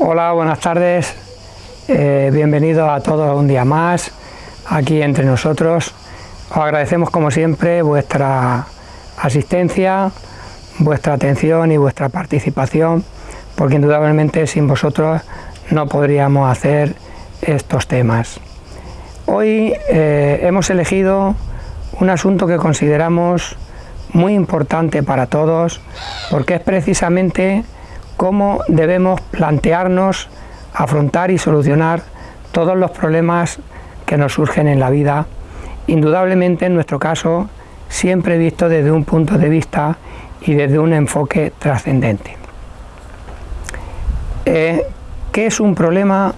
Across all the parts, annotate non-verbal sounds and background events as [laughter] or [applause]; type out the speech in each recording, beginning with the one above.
Hola, buenas tardes. Eh, bienvenidos a todos un día más aquí entre nosotros. Os agradecemos como siempre vuestra asistencia, vuestra atención y vuestra participación, porque indudablemente sin vosotros no podríamos hacer estos temas. Hoy eh, hemos elegido un asunto que consideramos muy importante para todos, porque es precisamente cómo debemos plantearnos afrontar y solucionar todos los problemas que nos surgen en la vida, indudablemente en nuestro caso siempre visto desde un punto de vista y desde un enfoque trascendente. Eh, ¿Qué es un problema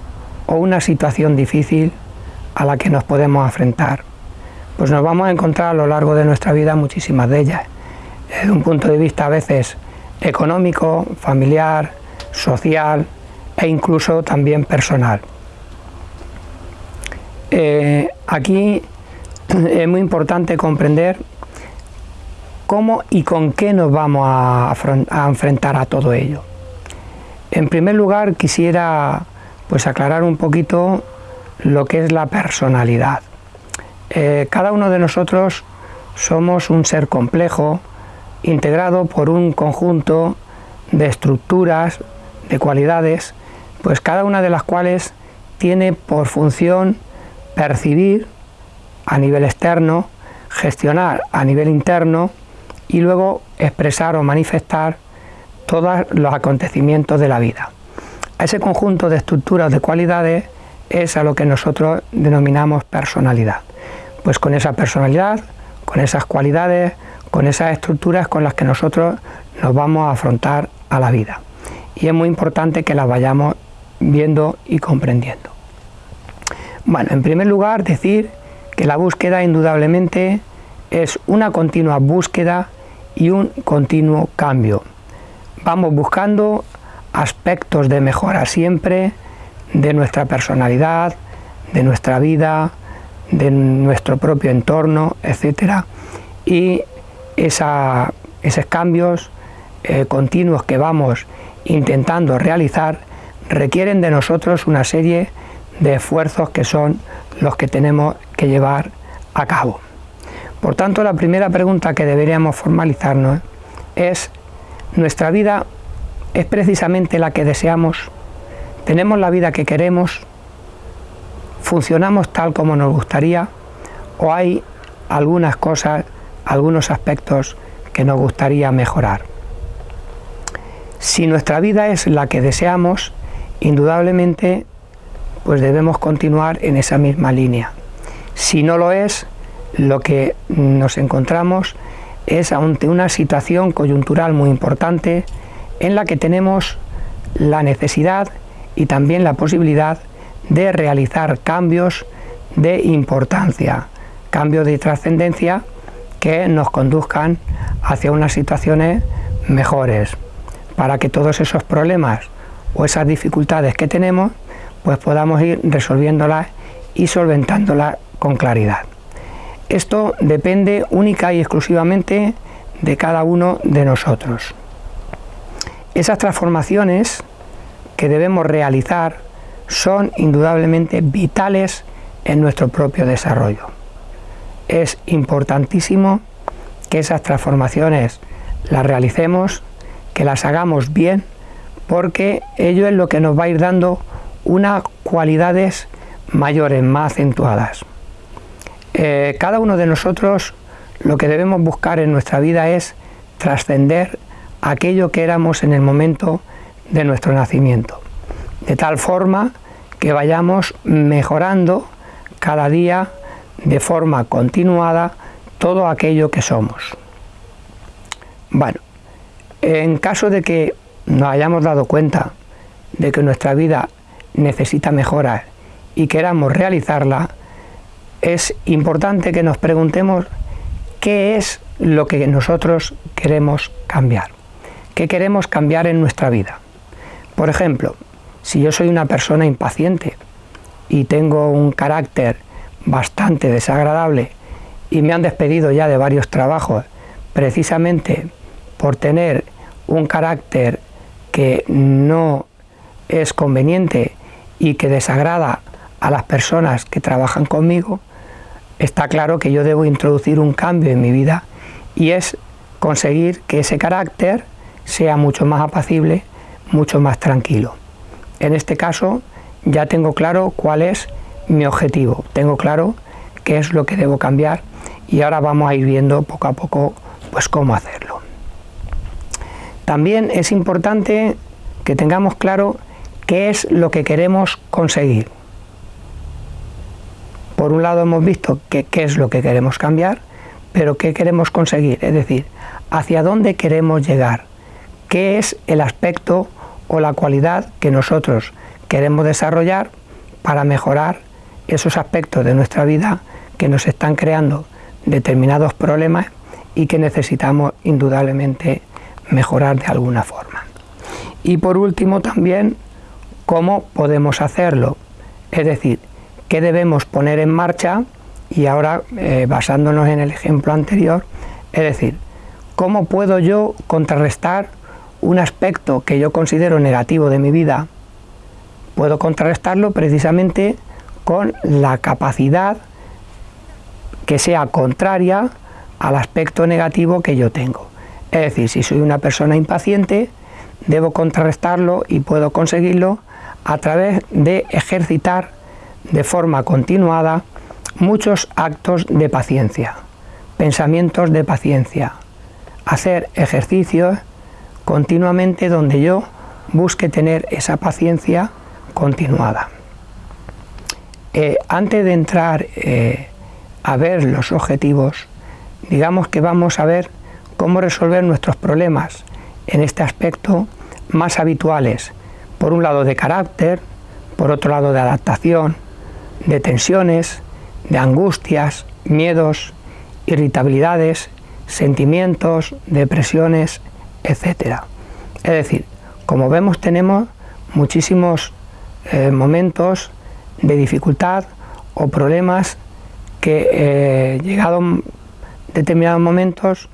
o una situación difícil a la que nos podemos enfrentar? Pues nos vamos a encontrar a lo largo de nuestra vida muchísimas de ellas, desde un punto de vista a veces económico, familiar, social e incluso también personal. Eh, aquí es muy importante comprender cómo y con qué nos vamos a, enfrentar a todo ello. En primer lugar quisiera pues aclarar un poquito lo que es la personalidad. Eh, cada uno de nosotros somos un ser complejo, integrado por un conjunto de estructuras, de cualidades, pues cada una de las cuales tiene por función percibir a nivel externo, gestionar a nivel interno y luego expresar o manifestar todos los acontecimientos de la vida. Ese conjunto de estructuras de cualidades es a lo que nosotros denominamos personalidad. Pues con esa personalidad, con esas cualidades, con esas estructuras con las que nosotros nos vamos a afrontar a la vida. Y es muy importante que las vayamos viendo y comprendiendo. Bueno, en primer lugar decir que la búsqueda indudablemente es una continua búsqueda y un continuo cambio. Vamos buscando aspectos de mejora siempre de nuestra personalidad, de nuestra vida, de nuestro propio entorno, etc. Y esos cambios eh, continuos que vamos intentando realizar requieren de nosotros una serie de esfuerzos que son los que tenemos que llevar a cabo. Por tanto, la primera pregunta que deberíamos formalizarnos es, ¿nuestra vida es precisamente la que deseamos? ¿Tenemos la vida que queremos? ¿Funcionamos tal como nos gustaría? ¿O hay algunas cosas, algunos aspectos que nos gustaría mejorar? Si nuestra vida es la que deseamos, indudablemente pues debemos continuar en esa misma línea. Si no lo es, lo que nos encontramos es ante una situación coyuntural muy importante en la que tenemos la necesidad y también la posibilidad de realizar cambios de importancia, cambios de trascendencia que nos conduzcan hacia unas situaciones mejores, para que todos esos problemas o esas dificultades que tenemos, pues podamos ir resolviéndolas y solventándolas con claridad. Esto depende única y exclusivamente de cada uno de nosotros. Esas transformaciones que debemos realizar son indudablemente vitales en nuestro propio desarrollo. Es importantísimo que esas transformaciones las realicemos, que las hagamos bien, porque ello es lo que nos va a ir dando unas cualidades mayores, más acentuadas. Eh, cada uno de nosotros lo que debemos buscar en nuestra vida es trascender aquello que éramos en el momento de nuestro nacimiento, de tal forma que vayamos mejorando cada día de forma continuada todo aquello que somos. Bueno, en caso de que nos hayamos dado cuenta de que nuestra vida necesita mejorar y queramos realizarla, es importante que nos preguntemos qué es lo que nosotros queremos cambiar, qué queremos cambiar en nuestra vida. Por ejemplo, si yo soy una persona impaciente y tengo un carácter bastante desagradable y me han despedido ya de varios trabajos precisamente por tener un carácter que no es conveniente y que desagrada a las personas que trabajan conmigo, está claro que yo debo introducir un cambio en mi vida y es conseguir que ese carácter sea mucho más apacible, mucho más tranquilo. En este caso ya tengo claro cuál es mi objetivo, tengo claro qué es lo que debo cambiar y ahora vamos a ir viendo poco a poco pues cómo hacerlo. También es importante que tengamos claro qué es lo que queremos conseguir. Por un lado hemos visto qué es lo que queremos cambiar, pero qué queremos conseguir, es decir, hacia dónde queremos llegar, qué es el aspecto o la cualidad que nosotros queremos desarrollar para mejorar esos aspectos de nuestra vida que nos están creando determinados problemas y que necesitamos indudablemente mejorar de alguna forma. Y por último también, ¿cómo podemos hacerlo? Es decir, ¿qué debemos poner en marcha? Y ahora, eh, basándonos en el ejemplo anterior, es decir, ¿cómo puedo yo contrarrestar un aspecto que yo considero negativo de mi vida? Puedo contrarrestarlo precisamente con la capacidad que sea contraria al aspecto negativo que yo tengo. Es decir, si soy una persona impaciente, debo contrarrestarlo y puedo conseguirlo a través de ejercitar de forma continuada muchos actos de paciencia, pensamientos de paciencia, hacer ejercicios continuamente donde yo busque tener esa paciencia continuada. Eh, antes de entrar eh, a ver los objetivos, digamos que vamos a ver cómo resolver nuestros problemas en este aspecto más habituales, por un lado de carácter, por otro lado de adaptación, de tensiones, de angustias, miedos, irritabilidades, sentimientos, depresiones, etc. Es decir, como vemos tenemos muchísimos eh, momentos de dificultad o problemas que eh, llegados determinados momentos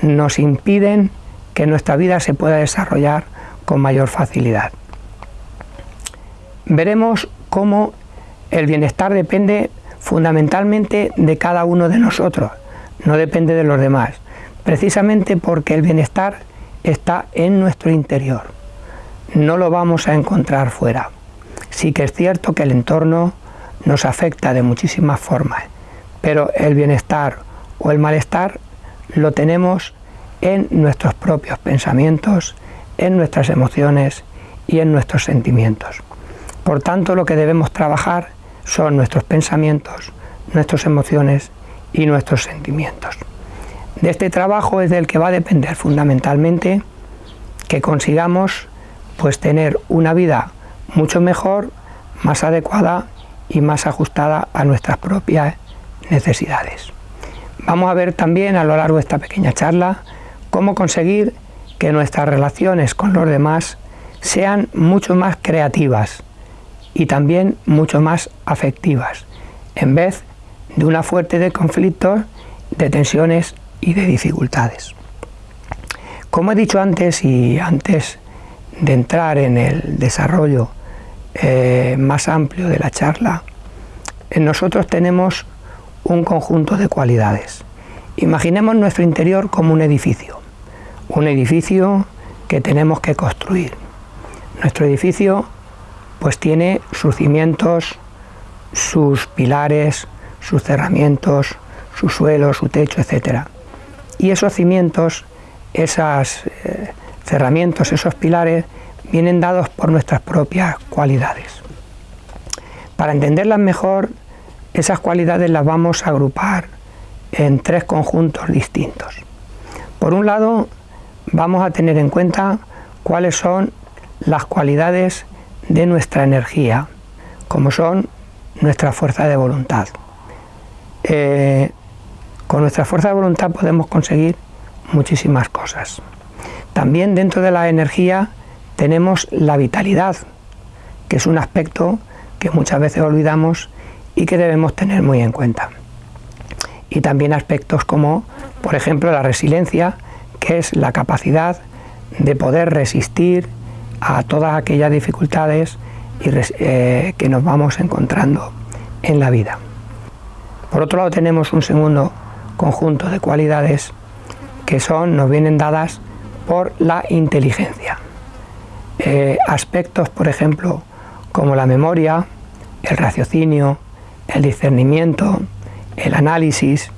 nos impiden que nuestra vida se pueda desarrollar con mayor facilidad. Veremos cómo el bienestar depende fundamentalmente de cada uno de nosotros, no depende de los demás, precisamente porque el bienestar está en nuestro interior, no lo vamos a encontrar fuera. Sí que es cierto que el entorno nos afecta de muchísimas formas, pero el bienestar o el malestar lo tenemos en nuestros propios pensamientos, en nuestras emociones y en nuestros sentimientos. Por tanto, lo que debemos trabajar son nuestros pensamientos, nuestras emociones y nuestros sentimientos. De este trabajo es del que va a depender fundamentalmente que consigamos pues tener una vida mucho mejor, más adecuada y más ajustada a nuestras propias necesidades. Vamos a ver también a lo largo de esta pequeña charla cómo conseguir que nuestras relaciones con los demás sean mucho más creativas y también mucho más afectivas, en vez de una fuerte de conflictos, de tensiones y de dificultades. Como he dicho antes y antes de entrar en el desarrollo eh, más amplio de la charla, en nosotros tenemos un conjunto de cualidades. Imaginemos nuestro interior como un edificio, un edificio que tenemos que construir. Nuestro edificio pues tiene sus cimientos, sus pilares, sus cerramientos, su suelo, su techo, etc. Y esos cimientos, esos eh, cerramientos, esos pilares, vienen dados por nuestras propias cualidades. Para entenderlas mejor, esas cualidades las vamos a agrupar en tres conjuntos distintos. Por un lado, vamos a tener en cuenta cuáles son las cualidades de nuestra energía, como son nuestra fuerza de voluntad. Eh, con nuestra fuerza de voluntad podemos conseguir muchísimas cosas. También dentro de la energía tenemos la vitalidad, que es un aspecto que muchas veces olvidamos y que debemos tener muy en cuenta. Y también aspectos como, por ejemplo, la resiliencia, que es la capacidad de poder resistir a todas aquellas dificultades eh, que nos vamos encontrando en la vida. Por otro lado tenemos un segundo conjunto de cualidades que son, nos vienen dadas por la inteligencia. Eh, aspectos, por ejemplo, como la memoria, el raciocinio, el discernimiento, el análisis,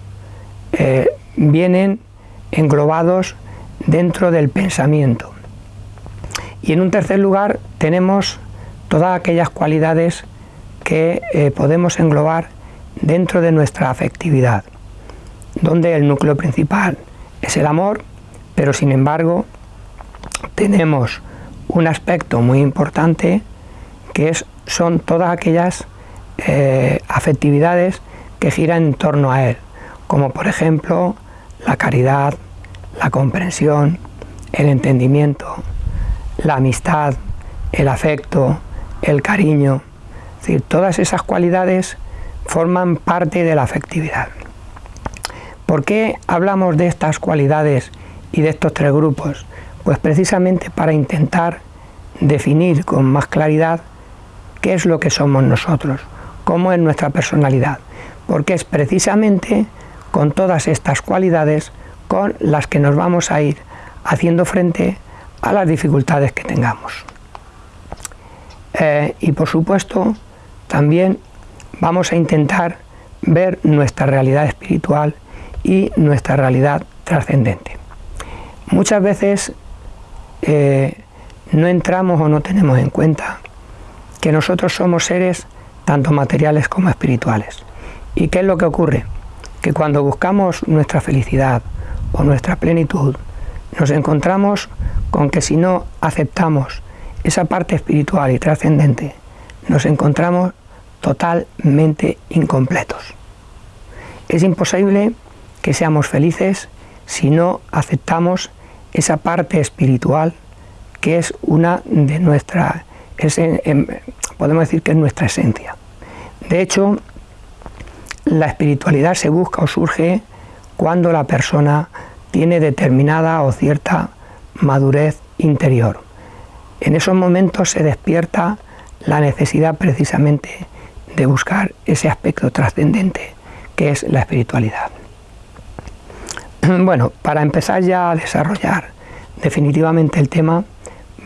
eh, vienen englobados dentro del pensamiento. Y en un tercer lugar tenemos todas aquellas cualidades que eh, podemos englobar dentro de nuestra afectividad, donde el núcleo principal es el amor, pero sin embargo tenemos un aspecto muy importante que es, son todas aquellas eh, afectividades que giran en torno a él, como por ejemplo la caridad, la comprensión, el entendimiento, la amistad, el afecto, el cariño. Es decir, todas esas cualidades forman parte de la afectividad. ¿Por qué hablamos de estas cualidades y de estos tres grupos? Pues precisamente para intentar definir con más claridad qué es lo que somos nosotros, cómo es nuestra personalidad, porque es precisamente con todas estas cualidades con las que nos vamos a ir haciendo frente a las dificultades que tengamos. Eh, y por supuesto, también vamos a intentar ver nuestra realidad espiritual y nuestra realidad trascendente. Muchas veces eh, no entramos o no tenemos en cuenta que nosotros somos seres tanto materiales como espirituales. ¿Y qué es lo que ocurre? Que cuando buscamos nuestra felicidad o nuestra plenitud, nos encontramos con que si no aceptamos esa parte espiritual y trascendente, nos encontramos totalmente incompletos. Es imposible que seamos felices si no aceptamos esa parte espiritual que es una de nuestras, em, podemos decir que es nuestra esencia. De hecho, la espiritualidad se busca o surge cuando la persona tiene determinada o cierta madurez interior. En esos momentos se despierta la necesidad precisamente de buscar ese aspecto trascendente que es la espiritualidad. [clears throat] Bueno, para empezar ya a desarrollar definitivamente el tema,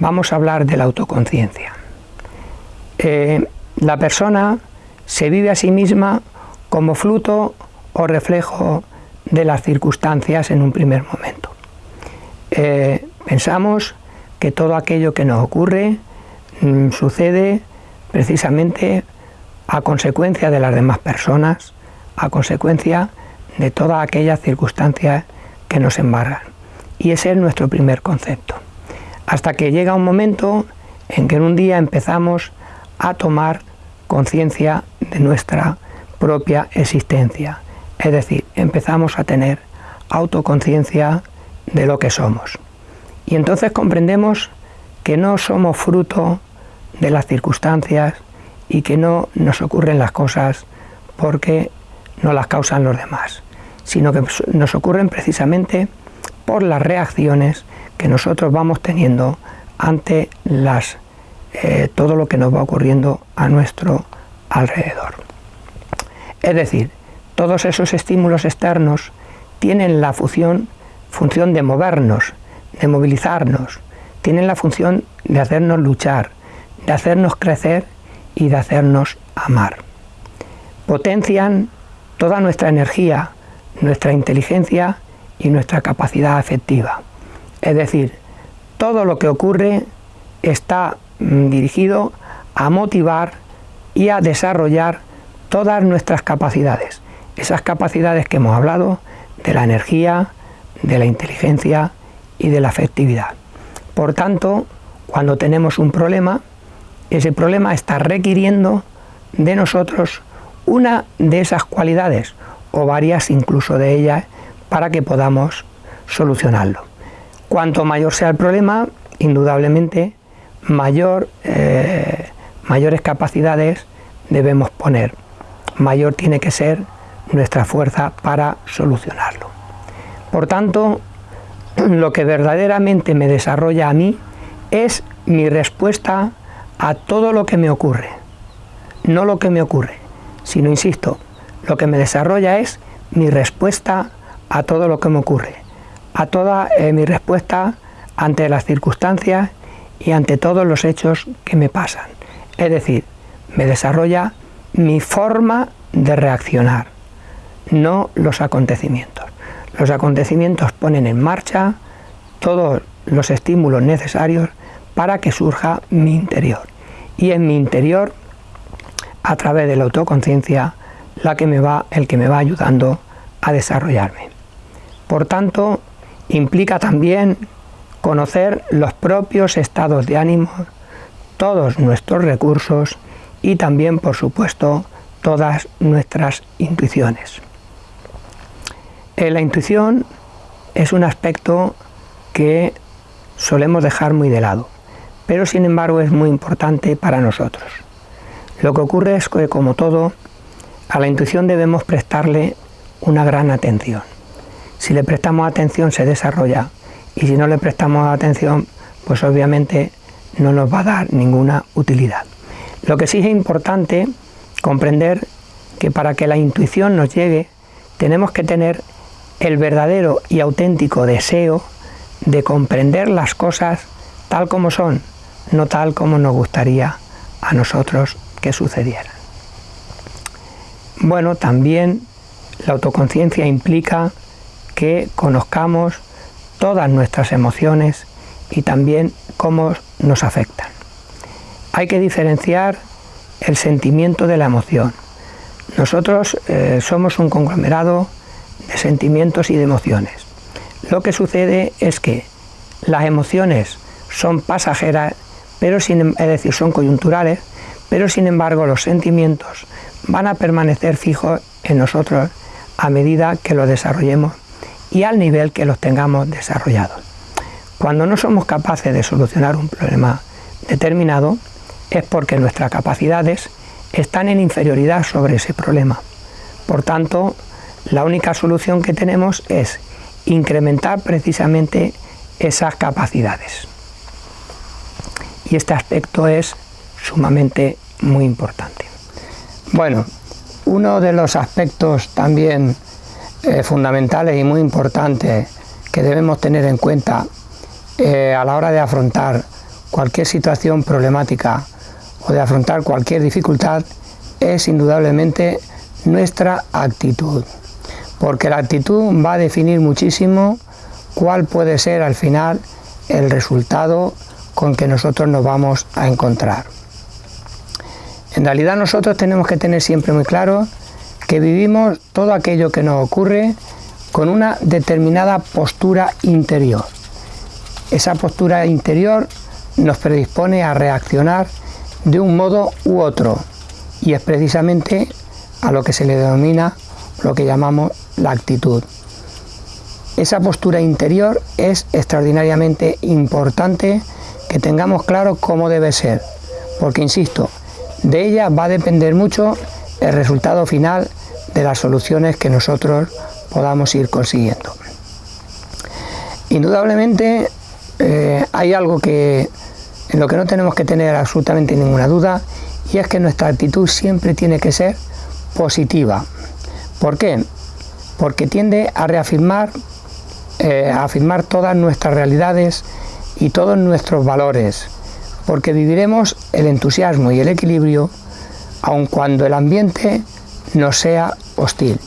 vamos a hablar de la autoconciencia. Eh, la persona se vive a sí misma como fruto o reflejo de las circunstancias en un primer momento. Eh, pensamos que todo aquello que nos ocurre mm, sucede precisamente a consecuencia de las demás personas, a consecuencia de todas aquellas circunstancias que nos embargan. Y ese es nuestro primer concepto. Hasta que llega un momento en que en un día empezamos a tomar conciencia de nuestra propia existencia. Es decir, empezamos a tener autoconciencia de lo que somos. Y entonces comprendemos que no somos fruto de las circunstancias y que no nos ocurren las cosas porque no las causan los demás, sino que nos ocurren precisamente por las reacciones que nosotros vamos teniendo ante las, eh, todo lo que nos va ocurriendo a nuestro alrededor. Es decir, todos esos estímulos externos tienen la función, función de movernos, de movilizarnos, tienen la función de hacernos luchar, de hacernos crecer y de hacernos amar. Potencian toda nuestra energía, nuestra inteligencia y nuestra capacidad afectiva. Es decir, todo lo que ocurre está mm, dirigido a motivar y a desarrollar todas nuestras capacidades. Esas capacidades que hemos hablado de la energía, de la inteligencia y de la afectividad. Por tanto, cuando tenemos un problema, ese problema está requiriendo de nosotros una de esas cualidades o varias incluso de ellas para que podamos solucionarlo. Cuanto mayor sea el problema, indudablemente mayor, eh, mayores capacidades debemos poner, mayor tiene que ser nuestra fuerza para solucionarlo. Por tanto, lo que verdaderamente me desarrolla a mí es mi respuesta a todo lo que me ocurre. No lo que me ocurre, sino, insisto, lo que me desarrolla es mi respuesta a todo lo que me ocurre, a toda eh, mi respuesta ante las circunstancias y ante todos los hechos que me pasan. Es decir, me desarrolla mi forma de reaccionar, no los acontecimientos. Los acontecimientos ponen en marcha todos los estímulos necesarios para que surja mi interior. Y en mi interior, a través de la autoconciencia, la que me va, el que me va ayudando a desarrollarme. Por tanto, implica también conocer los propios estados de ánimo, todos nuestros recursos y también, por supuesto, todas nuestras intuiciones. Eh, la intuición es un aspecto que solemos dejar muy de lado, pero sin embargo es muy importante para nosotros. Lo que ocurre es que, como todo, a la intuición debemos prestarle una gran atención. Si le prestamos atención se desarrolla y si no le prestamos atención, pues obviamente no nos va a dar ninguna utilidad. Lo que sí es importante comprender que para que la intuición nos llegue tenemos que tener el verdadero y auténtico deseo de comprender las cosas tal como son, no tal como nos gustaría a nosotros que sucedieran. Bueno, también la autoconciencia implica que conozcamos todas nuestras emociones y también cómo nos afectan. Hay que diferenciar el sentimiento de la emoción. Nosotros eh, somos un conglomerado de sentimientos y de emociones. Lo que sucede es que las emociones son pasajeras, pero sin, es decir, son coyunturales, pero sin embargo los sentimientos van a permanecer fijos en nosotros a medida que los desarrollemos y al nivel que los tengamos desarrollados. Cuando no somos capaces de solucionar un problema determinado es porque nuestras capacidades están en inferioridad sobre ese problema. Por tanto, la única solución que tenemos es incrementar precisamente esas capacidades. Y este aspecto es sumamente muy importante. Bueno, uno de los aspectos también eh, fundamentales y muy importantes que debemos tener en cuenta eh, a la hora de afrontar cualquier situación problemática o de afrontar cualquier dificultad es indudablemente nuestra actitud porque la actitud va a definir muchísimo cuál puede ser al final el resultado con que nosotros nos vamos a encontrar. En realidad nosotros tenemos que tener siempre muy claro que vivimos todo aquello que nos ocurre con una determinada postura interior. Esa postura interior nos predispone a reaccionar de un modo u otro y es precisamente a lo que se le denomina lo que llamamos la actitud. Esa postura interior es extraordinariamente importante que tengamos claro cómo debe ser, porque insisto, de ella va a depender mucho el resultado final de las soluciones que nosotros podamos ir consiguiendo. Indudablemente eh, hay algo que en lo que no tenemos que tener absolutamente ninguna duda y es que nuestra actitud siempre tiene que ser positiva. ¿Por qué? porque tiende a reafirmar, eh, a afirmar todas nuestras realidades y todos nuestros valores, porque viviremos el entusiasmo y el equilibrio aun cuando el ambiente no sea hostil.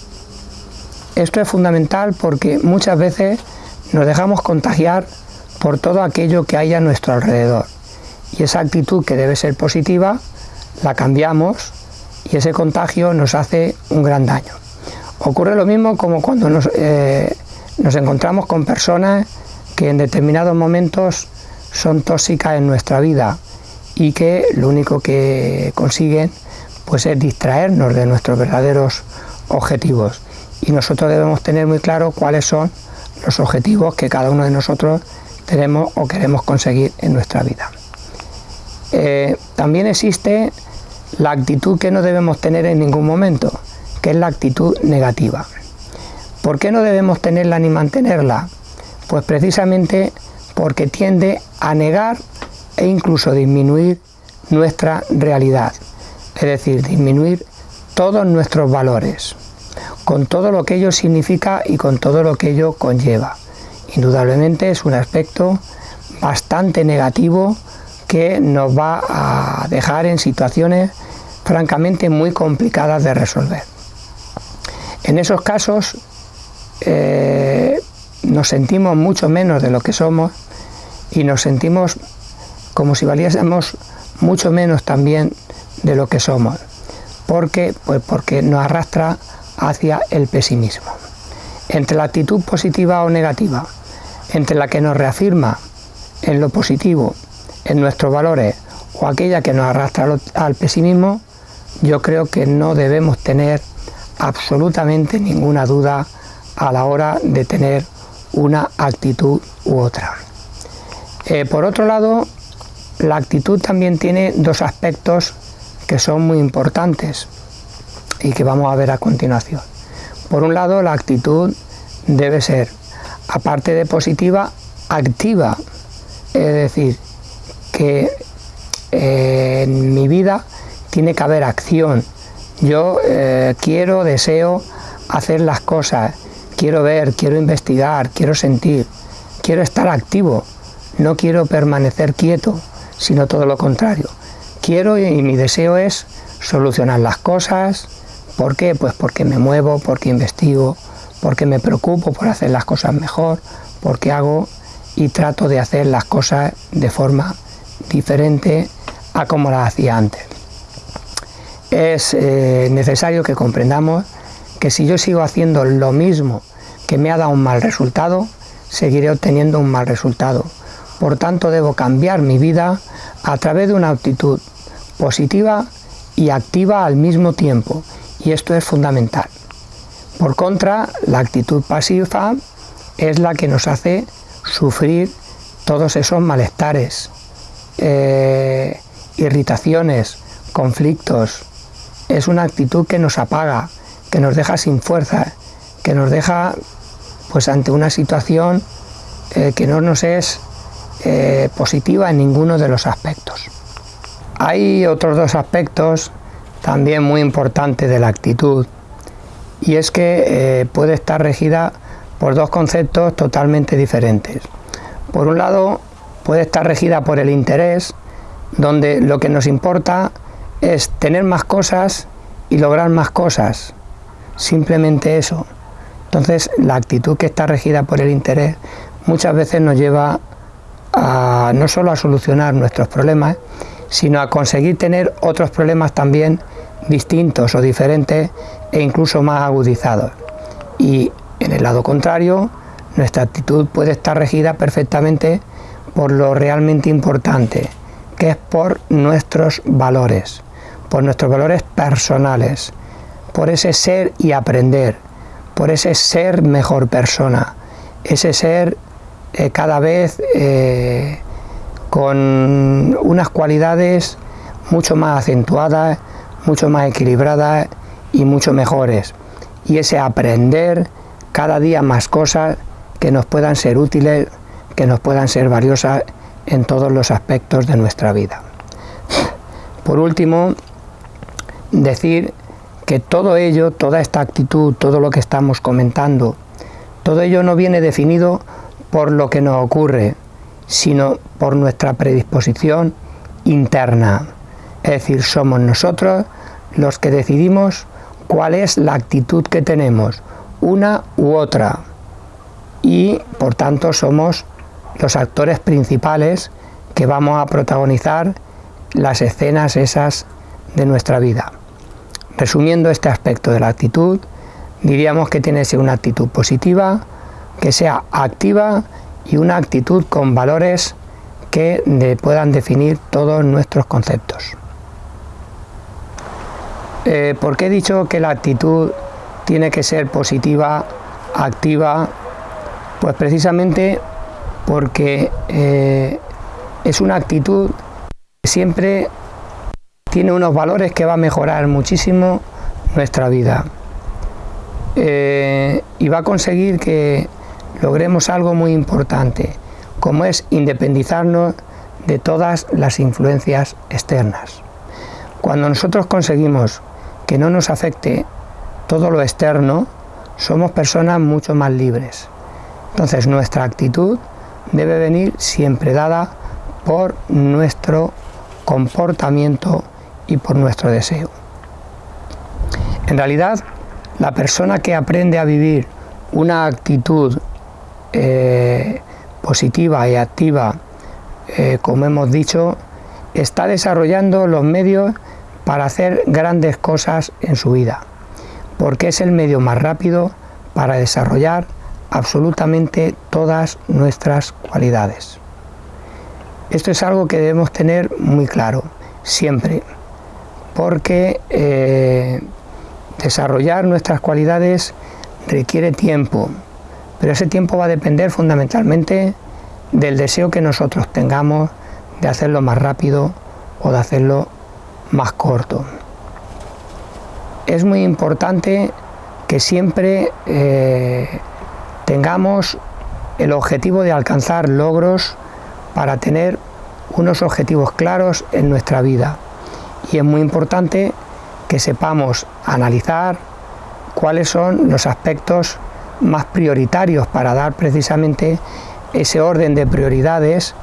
Esto es fundamental porque muchas veces nos dejamos contagiar por todo aquello que hay a nuestro alrededor y esa actitud que debe ser positiva la cambiamos y ese contagio nos hace un gran daño. Ocurre lo mismo como cuando eh, nos, encontramos con personas que en determinados momentos son tóxicas en nuestra vida y que lo único que consiguen pues es distraernos de nuestros verdaderos objetivos y nosotros debemos tener muy claro cuáles son los objetivos que cada uno de nosotros tenemos o queremos conseguir en nuestra vida. Eh, también existe la actitud que no debemos tener en ningún momento que es la actitud negativa. ¿Por qué no debemos tenerla ni mantenerla? Pues precisamente porque tiende a negar e incluso disminuir nuestra realidad, es decir, disminuir todos nuestros valores, con todo lo que ello significa y con todo lo que ello conlleva. Indudablemente es un aspecto bastante negativo que nos va a dejar en situaciones francamente muy complicadas de resolver. En esos casos eh, nos sentimos mucho menos de lo que somos y nos sentimos como si valiésemos mucho menos también de lo que somos. ¿Por Pues porque nos arrastra hacia el pesimismo. Entre la actitud positiva o negativa, entre la que nos reafirma en lo positivo, en nuestros valores, o aquella que nos arrastra al pesimismo, yo creo que no debemos tener absolutamente ninguna duda a la hora de tener una actitud u otra. Eh, por otro lado, la actitud también tiene dos aspectos que son muy importantes y que vamos a ver a continuación. Por un lado, la actitud debe ser, aparte de positiva, activa. Es decir, que eh, en mi vida tiene que haber acción. Yo eh, quiero, deseo hacer las cosas, quiero ver, quiero investigar, quiero sentir, quiero estar activo, no quiero permanecer quieto, sino todo lo contrario. Quiero y mi deseo es solucionar las cosas, ¿por qué? Pues porque me muevo, porque investigo, porque me preocupo por hacer las cosas mejor, porque hago y trato de hacer las cosas de forma diferente a como las hacía antes. Es eh, necesario que comprendamos que si yo sigo haciendo lo mismo que me ha dado un mal resultado, seguiré obteniendo un mal resultado. Por tanto, debo cambiar mi vida a través de una actitud positiva y activa al mismo tiempo, y esto es fundamental. Por contra, la actitud pasiva es la que nos hace sufrir todos esos malestares, eh, irritaciones, conflictos. Es una actitud que nos apaga, que nos deja sin fuerza, que nos deja pues ante una situación eh, que no nos es eh, positiva en ninguno de los aspectos. Hay otros dos aspectos también muy importantes de la actitud y es que eh, puede estar regida por dos conceptos totalmente diferentes. Por un lado, puede estar regida por el interés, donde lo que nos importa es tener más cosas y lograr más cosas, simplemente eso. Entonces la actitud que está regida por el interés muchas veces nos lleva a no solo a solucionar nuestros problemas, sino a conseguir tener otros problemas también distintos o diferentes e incluso más agudizados. Y en el lado contrario, nuestra actitud puede estar regida perfectamente por lo realmente importante, que es por nuestros valores, por nuestros valores personales, por ese ser y aprender, por ese ser mejor persona, ese ser eh, cada vez eh, con unas cualidades mucho más acentuadas, mucho más equilibradas y mucho mejores. Y ese aprender cada día más cosas que nos puedan ser útiles, que nos puedan ser valiosas en todos los aspectos de nuestra vida. Por último, decir que todo ello, toda esta actitud, todo lo que estamos comentando, todo ello no viene definido por lo que nos ocurre, sino por nuestra predisposición interna. Es decir, somos nosotros los que decidimos cuál es la actitud que tenemos, una u otra. Y por tanto somos los actores principales que vamos a protagonizar las escenas esas de nuestra vida. Resumiendo este aspecto de la actitud, diríamos que tiene que ser una actitud positiva, que sea activa y una actitud con valores que puedan definir todos nuestros conceptos. Eh, ¿Por qué he dicho que la actitud tiene que ser positiva, activa? Pues precisamente porque eh, es una actitud que siempre tiene unos valores que va a mejorar muchísimo nuestra vida eh, y va a conseguir que logremos algo muy importante, como es independizarnos de todas las influencias externas. Cuando nosotros conseguimos que no nos afecte todo lo externo, somos personas mucho más libres. Entonces nuestra actitud debe venir siempre dada por nuestro comportamiento y por nuestro deseo. En realidad, la persona que aprende a vivir una actitud eh, positiva y activa, eh, como hemos dicho, está desarrollando los medios para hacer grandes cosas en su vida, porque es el medio más rápido para desarrollar absolutamente todas nuestras cualidades. Esto es algo que debemos tener muy claro, siempre, porque eh, desarrollar nuestras cualidades requiere tiempo, pero ese tiempo va a depender fundamentalmente del deseo que nosotros tengamos de hacerlo más rápido o de hacerlo más corto. Es muy importante que siempre eh, tengamos el objetivo de alcanzar logros para tener unos objetivos claros en nuestra vida. Y es muy importante que sepamos analizar cuáles son los aspectos más prioritarios para dar precisamente ese orden de prioridades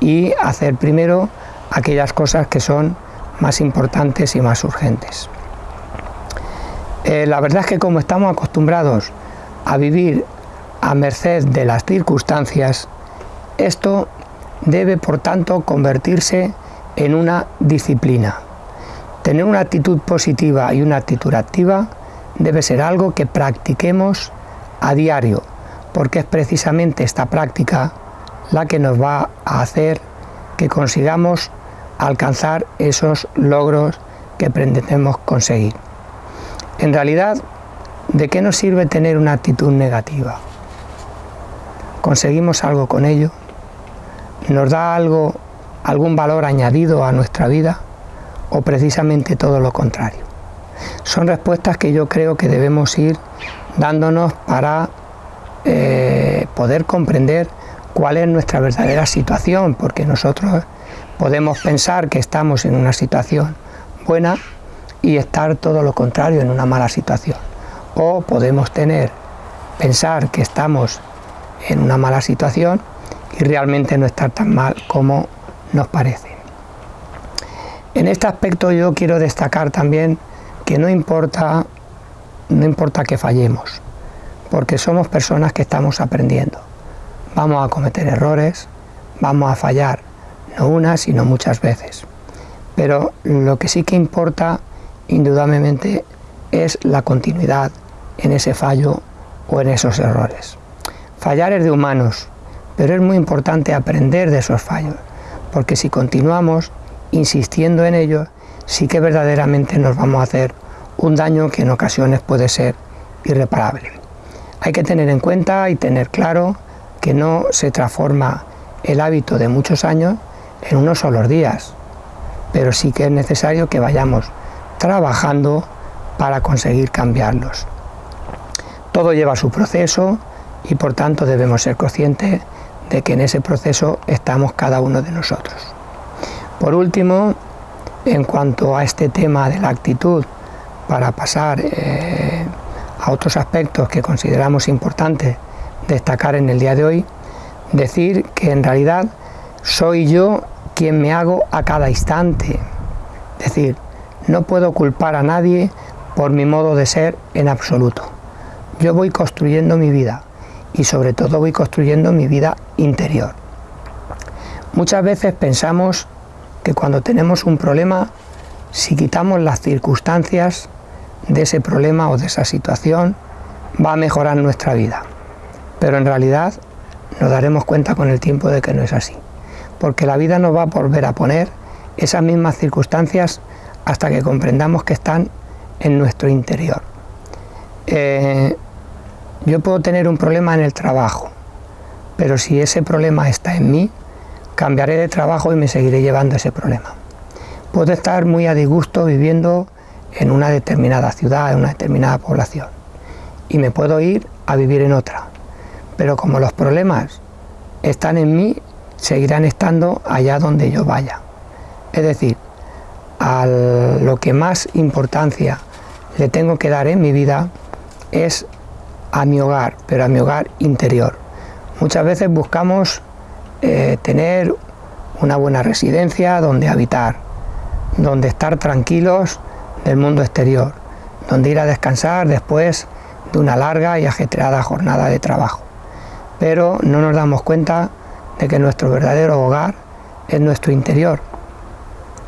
y hacer primero aquellas cosas que son más importantes y más urgentes. Eh, la verdad es que como estamos acostumbrados a vivir a merced de las circunstancias, esto debe por tanto convertirse en una disciplina. Tener una actitud positiva y una actitud activa debe ser algo que practiquemos a diario, porque es precisamente esta práctica la que nos va a hacer que consigamos alcanzar esos logros que pretendemos conseguir. En realidad, ¿de qué nos sirve tener una actitud negativa? ¿Conseguimos algo con ello? ¿Nos da algo, algún valor añadido a nuestra vida? ¿O precisamente todo lo contrario? Son respuestas que yo creo que debemos ir dándonos para eh, poder comprender cuál es nuestra verdadera situación, porque nosotros podemos pensar que estamos en una situación buena y estar todo lo contrario en una mala situación. O podemos tener, pensar que estamos en una mala situación y realmente no estar tan mal como nos parece. En este aspecto yo quiero destacar también que no importa, no importa que fallemos, porque somos personas que estamos aprendiendo. Vamos a cometer errores, vamos a fallar, no una, sino muchas veces. Pero lo que sí que importa, indudablemente, es la continuidad en ese fallo o en esos errores. Fallar es de humanos, pero es muy importante aprender de esos fallos, porque si continuamos insistiendo en ellos, sí que verdaderamente nos vamos a hacer un daño que en ocasiones puede ser irreparable. Hay que tener en cuenta y tener claro que no se transforma el hábito de muchos años en unos solos días, pero sí que es necesario que vayamos trabajando para conseguir cambiarlos. Todo lleva su proceso y por tanto debemos ser conscientes de que en ese proceso estamos cada uno de nosotros. Por último, en cuanto a este tema de la actitud, para pasar eh, a otros aspectos que consideramos importantes destacar en el día de hoy, decir que en realidad soy yo quien me hago a cada instante. Es decir, no puedo culpar a nadie por mi modo de ser en absoluto. Yo voy construyendo mi vida y sobre todo voy construyendo mi vida interior. Muchas veces pensamos que cuando tenemos un problema, si quitamos las circunstancias de ese problema o de esa situación, va a mejorar nuestra vida. Pero en realidad nos daremos cuenta con el tiempo de que no es así. Porque la vida nos va a volver a poner esas mismas circunstancias hasta que comprendamos que están en nuestro interior. Eh, yo puedo tener un problema en el trabajo, pero si ese problema está en mí, cambiaré de trabajo y me seguiré llevando ese problema. Puedo estar muy a disgusto viviendo en una determinada ciudad, en una determinada población, y me puedo ir a vivir en otra. Pero como los problemas están en mí, seguirán estando allá donde yo vaya. Es decir, a lo que más importancia le tengo que dar en mi vida es a mi hogar, pero a mi hogar interior. Muchas veces buscamos eh, tener una buena residencia donde habitar, donde estar tranquilos del mundo exterior, donde ir a descansar después de una larga y ajetreada jornada de trabajo. Pero no nos damos cuenta de que nuestro verdadero hogar es nuestro interior,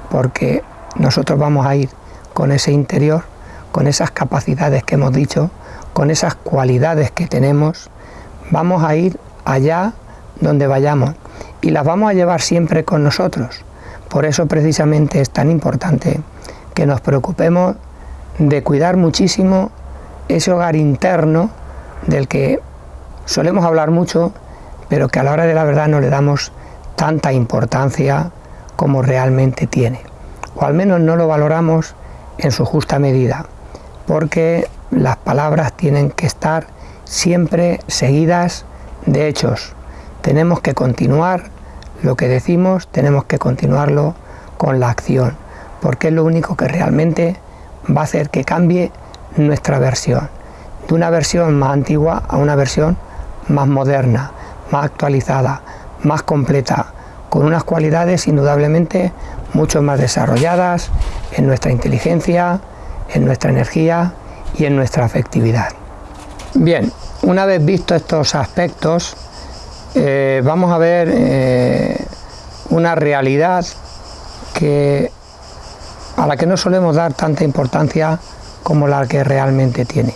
porque nosotros vamos a ir con ese interior, con esas capacidades que hemos dicho, con esas cualidades que tenemos, vamos a ir allá donde vayamos y las vamos a llevar siempre con nosotros. Por eso precisamente es tan importante que nos preocupemos de cuidar muchísimo ese hogar interno del que solemos hablar mucho, pero que a la hora de la verdad no le damos tanta importancia como realmente tiene. O al menos no lo valoramos en su justa medida, porque las palabras tienen que estar siempre seguidas de hechos. Tenemos que continuar lo que decimos, tenemos que continuarlo con la acción, porque es lo único que realmente va a hacer que cambie nuestra versión, de una versión más antigua a una versión más moderna, más actualizada, más completa, con unas cualidades indudablemente mucho más desarrolladas en nuestra inteligencia, en nuestra energía y en nuestra afectividad. Bien, una vez visto estos aspectos, eh, vamos a ver eh, una realidad que, a la que no solemos dar tanta importancia como la que realmente tiene.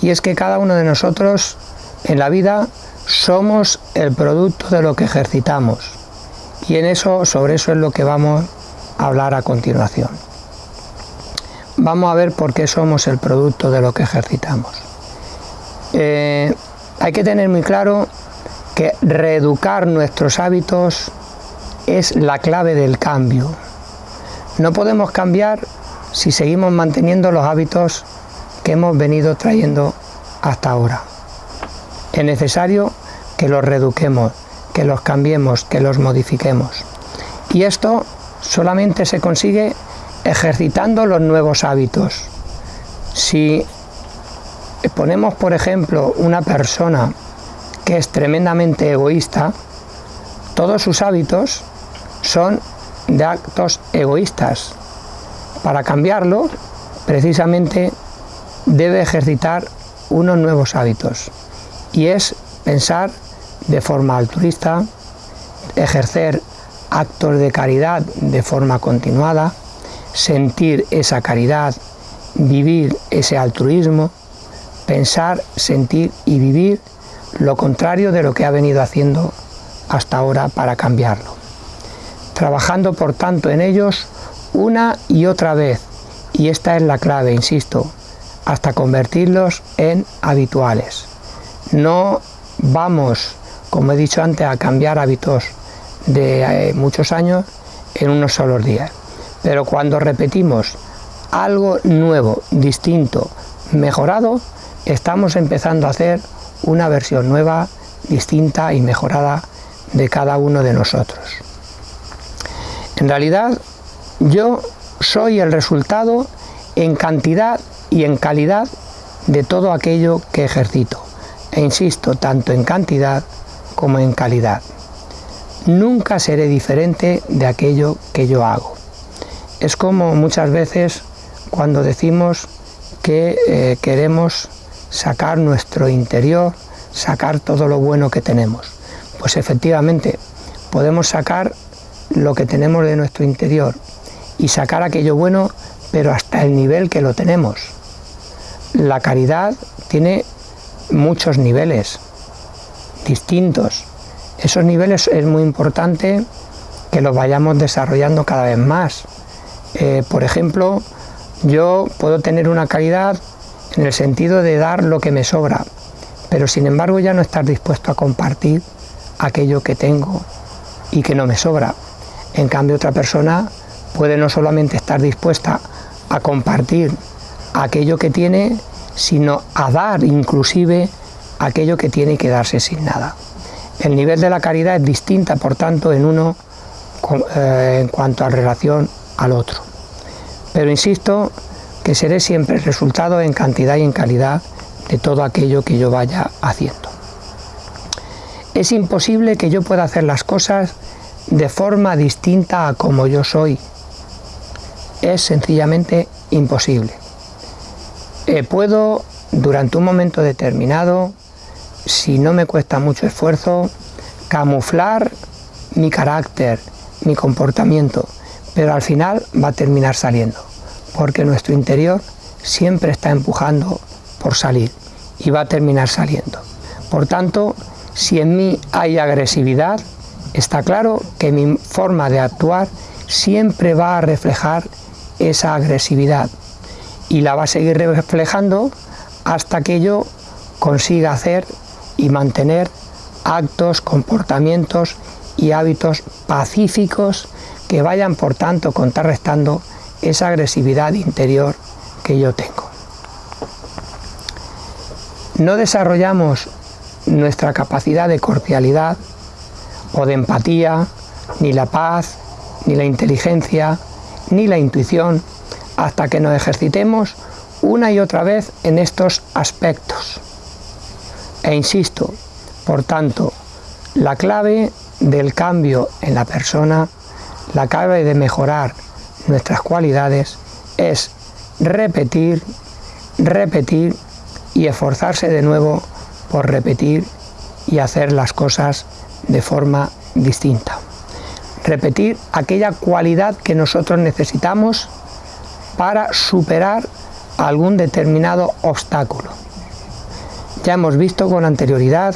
Y es que cada uno de nosotros en la vida somos el producto de lo que ejercitamos. Y en eso, sobre eso es lo que vamos a hablar a continuación. Vamos a ver por qué somos el producto de lo que ejercitamos. Eh, hay que tener muy claro que reeducar nuestros hábitos es la clave del cambio. No podemos cambiar si seguimos manteniendo los hábitos que hemos venido trayendo hasta ahora. Es necesario que los reeduquemos, que los cambiemos, que los modifiquemos. Y esto solamente se consigue ejercitando los nuevos hábitos. Si ponemos, por ejemplo, una persona que es tremendamente egoísta, todos sus hábitos son de actos egoístas. Para cambiarlo, precisamente debe ejercitar unos nuevos hábitos y es pensar de forma altruista, ejercer actos de caridad de forma continuada, sentir esa caridad, vivir ese altruismo, pensar, sentir y vivir lo contrario de lo que ha venido haciendo hasta ahora para cambiarlo. Trabajando por tanto en ellos una y otra vez, y esta es la clave, insisto, hasta convertirlos en habituales. No vamos, como he dicho antes, a cambiar hábitos de eh, muchos años en unos solos días. Pero cuando repetimos algo nuevo, distinto, mejorado, estamos empezando a hacer una versión nueva, distinta y mejorada de cada uno de nosotros. En realidad, yo soy el resultado en cantidad y en calidad de todo aquello que ejercito. E insisto, tanto en cantidad como en calidad. Nunca seré diferente de aquello que yo hago. Es como muchas veces cuando decimos que eh, queremos sacar nuestro interior, sacar todo lo bueno que tenemos. Pues efectivamente, podemos sacar lo que tenemos de nuestro interior y sacar aquello bueno, pero hasta el nivel que lo tenemos. La caridad tiene muchos niveles distintos. Esos niveles es muy importante que los vayamos desarrollando cada vez más. Eh, por ejemplo, yo puedo tener una caridad en el sentido de dar lo que me sobra, pero sin embargo ya no estar dispuesto a compartir aquello que tengo y que no me sobra. En cambio otra persona puede no solamente estar dispuesta a compartir aquello que tiene, sino a dar inclusive aquello que tiene que darse sin nada. El nivel de la caridad es distinta, por tanto, en uno eh, en cuanto a relación al otro. Pero insisto que seré siempre el resultado en cantidad y en calidad de todo aquello que yo vaya haciendo. Es imposible que yo pueda hacer las cosas de forma distinta a como yo soy. Es sencillamente imposible. Eh, puedo, durante un momento determinado, si no me cuesta mucho esfuerzo, camuflar mi carácter, mi comportamiento, pero al final va a terminar saliendo, porque nuestro interior siempre está empujando por salir y va a terminar saliendo. Por tanto, si en mí hay agresividad, está claro que mi forma de actuar siempre va a reflejar esa agresividad y la va a seguir reflejando hasta que yo consiga hacer y mantener actos, comportamientos y hábitos pacíficos que vayan por tanto contrarrestando esa agresividad interior que yo tengo. No desarrollamos nuestra capacidad de cordialidad o de empatía, ni la paz, ni la inteligencia, ni la intuición, hasta que nos ejercitemos una y otra vez en estos aspectos. E insisto, por tanto, la clave del cambio en la persona, la clave de mejorar nuestras cualidades es repetir, repetir y esforzarse de nuevo por repetir y hacer las cosas de forma distinta. Repetir aquella cualidad que nosotros necesitamos para superar algún determinado obstáculo. Ya hemos visto con anterioridad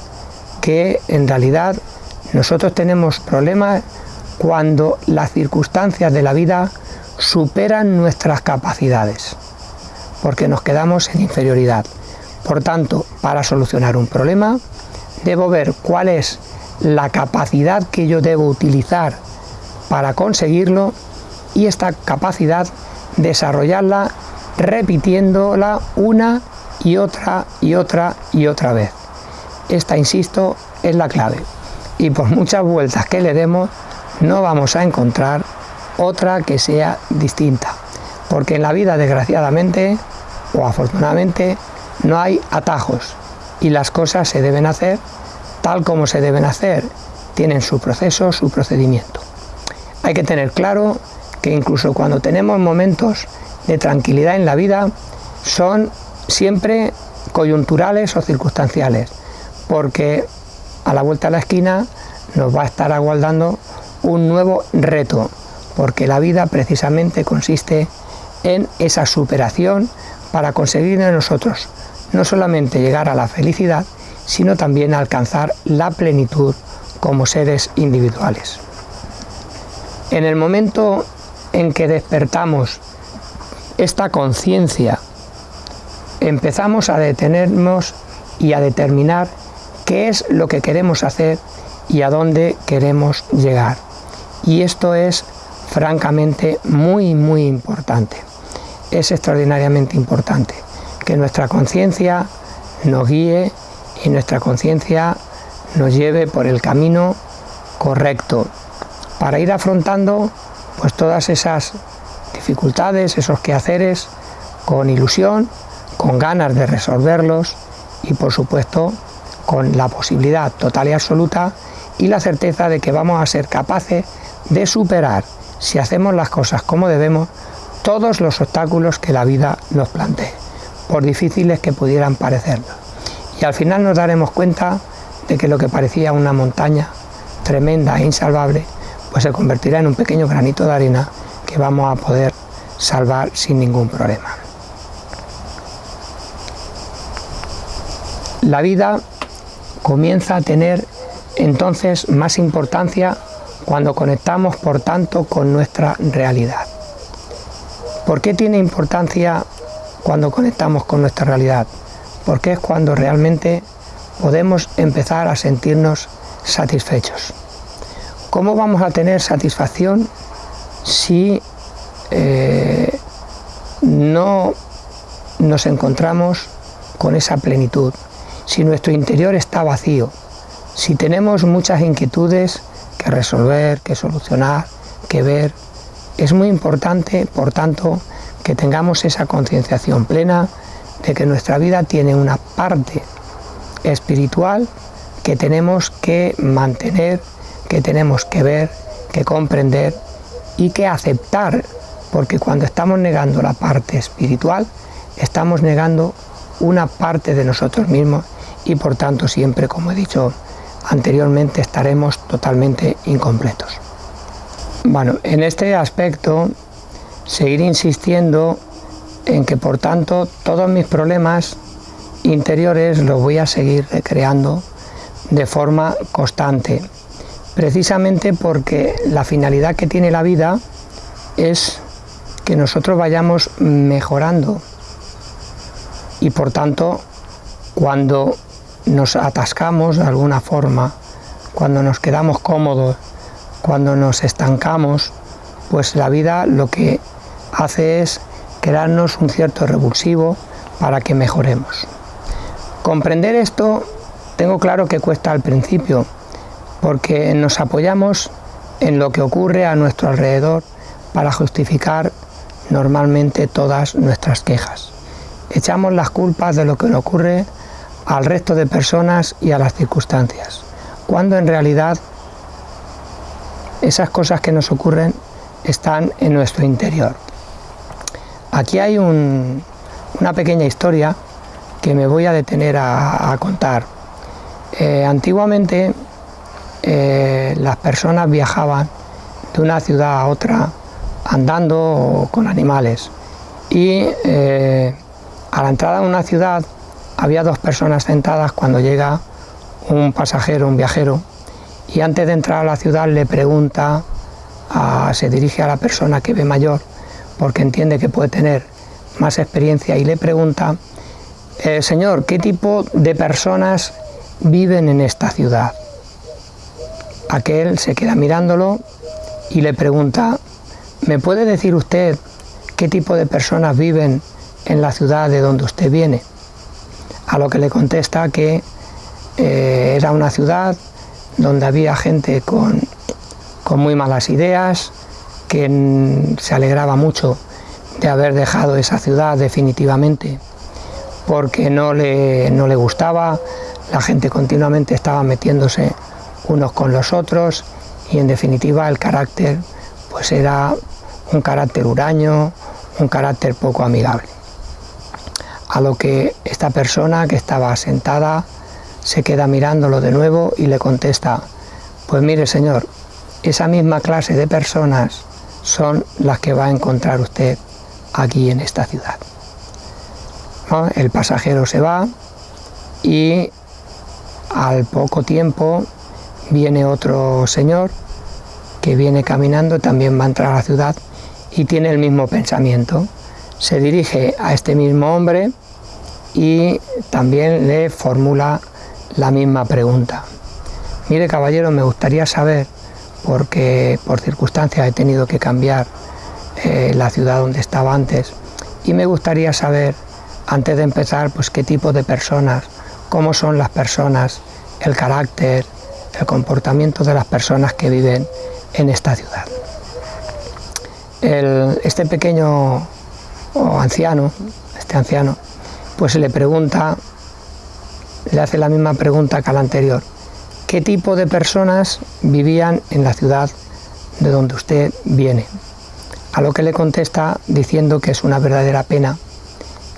que en realidad nosotros tenemos problemas cuando las circunstancias de la vida superan nuestras capacidades, porque nos quedamos en inferioridad. Por tanto, para solucionar un problema, debo ver cuál es la capacidad que yo debo utilizar para conseguirlo y esta capacidad desarrollarla repitiéndola una y otra y otra y otra vez. Esta, insisto, es la clave. Y por muchas vueltas que le demos, no vamos a encontrar otra que sea distinta. Porque en la vida, desgraciadamente o afortunadamente, no hay atajos y las cosas se deben hacer tal como se deben hacer. Tienen su proceso, su procedimiento. Hay que tener claro que incluso cuando tenemos momentos de tranquilidad en la vida, son siempre coyunturales o circunstanciales, porque a la vuelta de la esquina nos va a estar aguardando un nuevo reto, porque la vida precisamente consiste en esa superación para conseguir de nosotros no solamente llegar a la felicidad, sino también alcanzar la plenitud como seres individuales. En el momento en que despertamos esta conciencia, empezamos a detenernos y a determinar qué es lo que queremos hacer y a dónde queremos llegar. Y esto es francamente muy, muy importante. Es extraordinariamente importante que nuestra conciencia nos guíe y nuestra conciencia nos lleve por el camino correcto para ir afrontando pues todas esas dificultades, esos quehaceres con ilusión, con ganas de resolverlos y por supuesto con la posibilidad total y absoluta y la certeza de que vamos a ser capaces de superar, si hacemos las cosas como debemos, todos los obstáculos que la vida nos plantee por difíciles que pudieran parecernos. Y al final nos daremos cuenta de que lo que parecía una montaña tremenda e insalvable, pues se convertirá en un pequeño granito de arena que vamos a poder salvar sin ningún problema. La vida comienza a tener entonces más importancia cuando conectamos, por tanto, con nuestra realidad. ¿Por qué tiene importancia cuando conectamos con nuestra realidad, porque es cuando realmente podemos empezar a sentirnos satisfechos. ¿Cómo vamos a tener satisfacción si eh, no nos encontramos con esa plenitud, si nuestro interior está vacío, Si tenemos muchas inquietudes que resolver, que solucionar, que ver, es muy importante, por tanto, que tengamos esa concienciación plena de que nuestra vida tiene una parte espiritual que tenemos que mantener, que tenemos que ver, que comprender y que aceptar, porque cuando estamos negando la parte espiritual, estamos negando una parte de nosotros mismos y por tanto siempre, como he dicho anteriormente, estaremos totalmente incompletos. Bueno, en este aspecto, seguir insistiendo en que por tanto todos mis problemas interiores los voy a seguir recreando de forma constante, precisamente porque la finalidad que tiene la vida es que nosotros vayamos mejorando. Y por tanto cuando nos atascamos de alguna forma, cuando nos quedamos cómodos, cuando nos estancamos, pues la vida lo que hace es crearnos un cierto revulsivo para que mejoremos. Comprender esto tengo claro que cuesta al principio, porque nos apoyamos en lo que ocurre a nuestro alrededor para justificar normalmente todas nuestras quejas. Echamos las culpas de lo que le ocurre al resto de personas y a las circunstancias, cuando en realidad esas cosas que nos ocurren están en nuestro interior. Aquí hay una pequeña historia que me voy a detener a, contar. Eh, antiguamente eh, las personas viajaban de una ciudad a otra andando o con animales y eh, a la entrada de una ciudad había dos personas sentadas cuando llega un pasajero, un viajero, y antes de entrar a la ciudad le pregunta, se dirige a la persona que ve mayor, porque entiende que puede tener más experiencia, y le pregunta, eh, Señor, ¿qué tipo de personas viven en esta ciudad? Aquel se queda mirándolo y le pregunta, ¿me puede decir usted qué tipo de personas viven en la ciudad de donde usted viene? A lo que le contesta que eh, era una ciudad donde había gente con, muy malas ideas, que se alegraba mucho de haber dejado esa ciudad definitivamente, porque no le, no le gustaba, la gente continuamente estaba metiéndose unos con los otros y en definitiva el carácter pues era un carácter huraño, un carácter poco amigable. A lo que esta persona que estaba sentada se queda mirándolo de nuevo y le contesta, pues mire señor, esa misma clase de personas son las que va a encontrar usted aquí en esta ciudad. El pasajero se va y al poco tiempo viene otro señor que viene caminando, también va a entrar a la ciudad y tiene el mismo pensamiento. Se dirige a este mismo hombre y también le formula la misma pregunta. Mire caballero, me gustaría saber, porque por circunstancias he tenido que cambiar eh, la ciudad donde estaba antes, y me gustaría saber, antes de empezar, pues qué tipo de personas, cómo son las personas, el carácter, el comportamiento de las personas que viven en esta ciudad. este pequeño anciano, este anciano, pues le pregunta le hace la misma pregunta que a la anterior. ¿Qué tipo de personas vivían en la ciudad de donde usted viene? A lo que le contesta diciendo que es una verdadera pena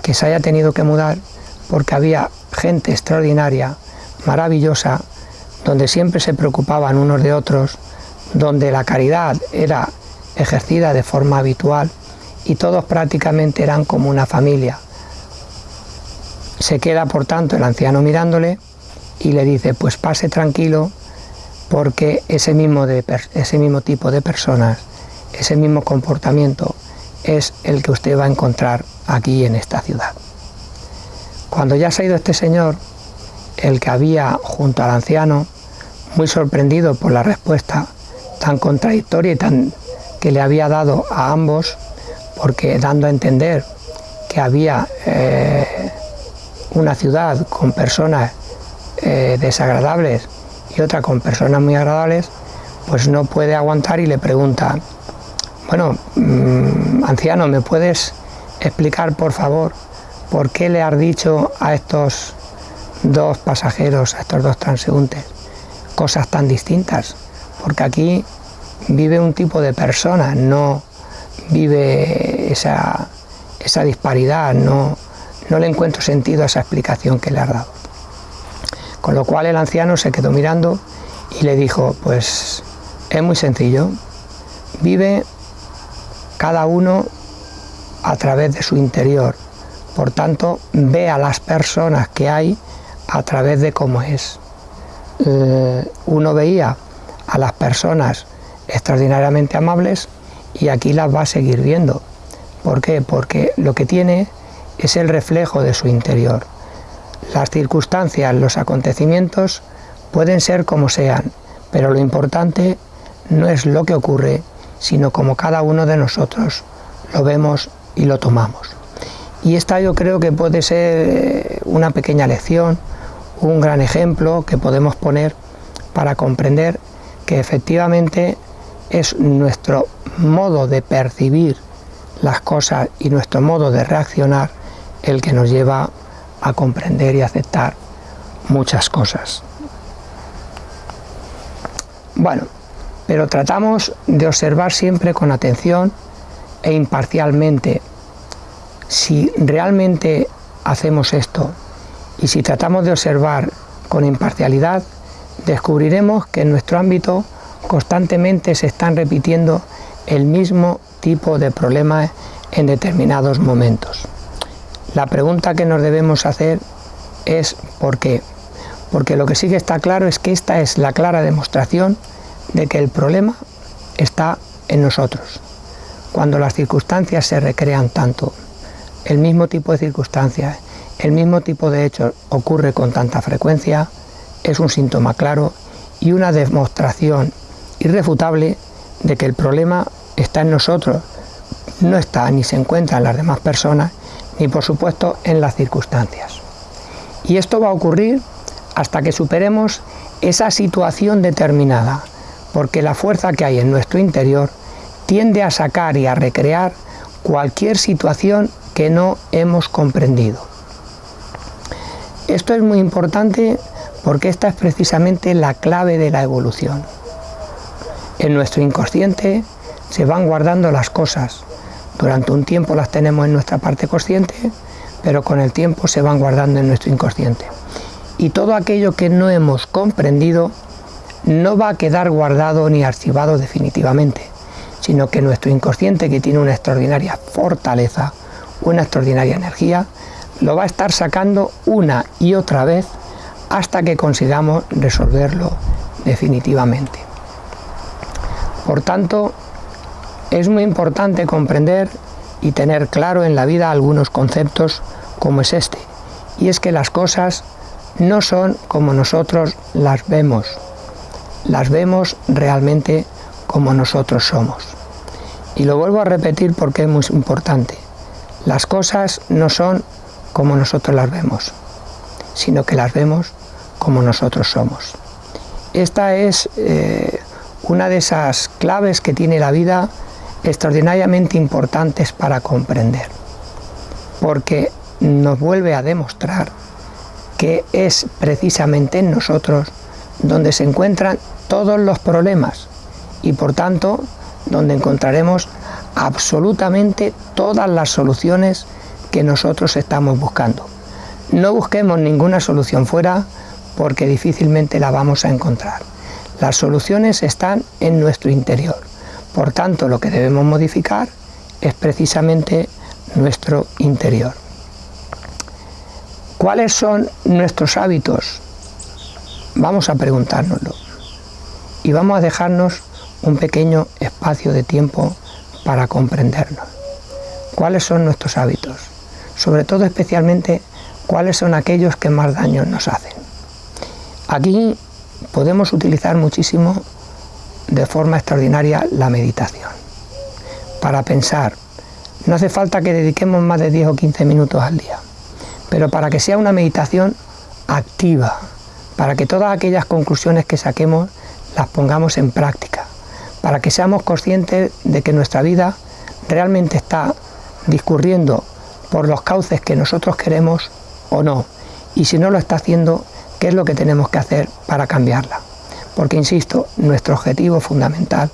que se haya tenido que mudar porque había gente extraordinaria, maravillosa, donde siempre se preocupaban unos de otros, donde la caridad era ejercida de forma habitual y todos prácticamente eran como una familia. Se queda, por tanto, el anciano mirándole y le dice, pues pase tranquilo porque ese mismo, de, ese mismo tipo de personas, ese mismo comportamiento es el que usted va a encontrar aquí en esta ciudad. Cuando ya se ha ido este señor, el que había junto al anciano, muy sorprendido por la respuesta tan contradictoria y tan que le había dado a ambos, porque dando a entender que había eh, una ciudad con personas eh, desagradables y otra con personas muy agradables, pues no puede aguantar y le pregunta, bueno, mm, anciano, ¿me puedes explicar por favor por qué le has dicho a estos dos pasajeros, a estos dos transeúntes, cosas tan distintas? Porque aquí vive un tipo de persona, no vive esa, esa disparidad, no, no le encuentro sentido a esa explicación que le has dado. Con lo cual el anciano se quedó mirando y le dijo, pues es muy sencillo, vive cada uno a través de su interior, por tanto ve a las personas que hay a través de cómo es. Eh, uno veía a las personas extraordinariamente amables y aquí las va a seguir viendo. ¿Por qué? Porque lo que tiene es el reflejo de su interior. Las circunstancias, los acontecimientos pueden ser como sean, pero lo importante no es lo que ocurre, sino como cada uno de nosotros lo vemos y lo tomamos. Y esta yo creo que puede ser eh, una pequeña lección, un gran ejemplo que podemos poner para comprender que efectivamente es nuestro modo de percibir las cosas y nuestro modo de reaccionar el que nos lleva a comprender y aceptar muchas cosas. Bueno, pero tratamos de observar siempre con atención e imparcialmente si realmente hacemos esto y si tratamos de observar con imparcialidad, descubriremos que en nuestro ámbito constantemente se están repitiendo el mismo tipo de problemas en determinados momentos. La pregunta que nos debemos hacer es ¿por qué? Porque lo que sí que está claro es que esta es la clara demostración de que el problema está en nosotros. Cuando las circunstancias se recrean tanto, el mismo tipo de circunstancias, el mismo tipo de hechos ocurre con tanta frecuencia, es un síntoma claro y una demostración irrefutable de que el problema está en nosotros, no está ni se encuentra en las demás personas, ni por supuesto en las circunstancias. Y esto va a ocurrir hasta que superemos esa situación determinada, porque la fuerza que hay en nuestro interior tiende a sacar y a recrear cualquier situación que no hemos comprendido. Esto es muy importante porque esta es precisamente la clave de la evolución. En nuestro inconsciente se van guardando las cosas. Durante un tiempo las tenemos en nuestra parte consciente, pero con el tiempo se van guardando en nuestro inconsciente. Y todo aquello que no hemos comprendido no va a quedar guardado ni archivado definitivamente, sino que nuestro inconsciente, que tiene una extraordinaria fortaleza, una extraordinaria energía, lo va a estar sacando una y otra vez hasta que consigamos resolverlo definitivamente. Por tanto, es muy importante comprender y tener claro en la vida algunos conceptos como es este, y es que las cosas no son como nosotros las vemos, las vemos realmente como nosotros somos. Y lo vuelvo a repetir porque es muy importante. Las cosas no son como nosotros las vemos, sino que las vemos como nosotros somos. Esta es eh, una de esas claves que tiene la vida extraordinariamente importantes para comprender, porque nos vuelve a demostrar que es precisamente en nosotros donde se encuentran todos los problemas y por tanto donde encontraremos absolutamente todas las soluciones que nosotros estamos buscando. No busquemos ninguna solución fuera porque difícilmente la vamos a encontrar. Las soluciones están en nuestro interior. Por tanto, lo que debemos modificar es precisamente nuestro interior. ¿Cuáles son nuestros hábitos? Vamos a preguntárnoslo y vamos a dejarnos un pequeño espacio de tiempo para comprendernos. ¿Cuáles son nuestros hábitos? Sobre todo especialmente cuáles son aquellos que más daño nos hacen. Aquí podemos utilizar muchísimo de forma extraordinaria la meditación para pensar. No hace falta que dediquemos más de 10 o 15 minutos al día, pero para que sea una meditación activa, para que todas aquellas conclusiones que saquemos las pongamos en práctica, para que seamos conscientes de que nuestra vida realmente está discurriendo por los cauces que nosotros queremos o no, y si no lo está haciendo, qué es lo que tenemos que hacer para cambiarla. Porque, insisto, nuestro objetivo fundamental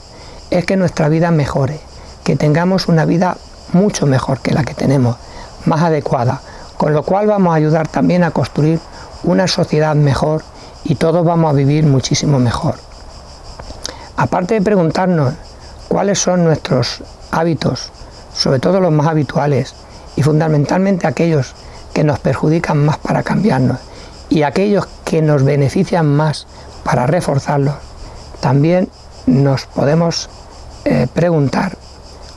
es que nuestra vida mejore, que tengamos una vida mucho mejor que la que tenemos, más adecuada, con lo cual vamos a ayudar también a construir una sociedad mejor y todos vamos a vivir muchísimo mejor. Aparte de preguntarnos cuáles son nuestros hábitos, sobre todo los más habituales, y fundamentalmente aquellos que nos perjudican más para cambiarnos, y aquellos que nos benefician más para reforzarlos, también nos podemos eh, preguntar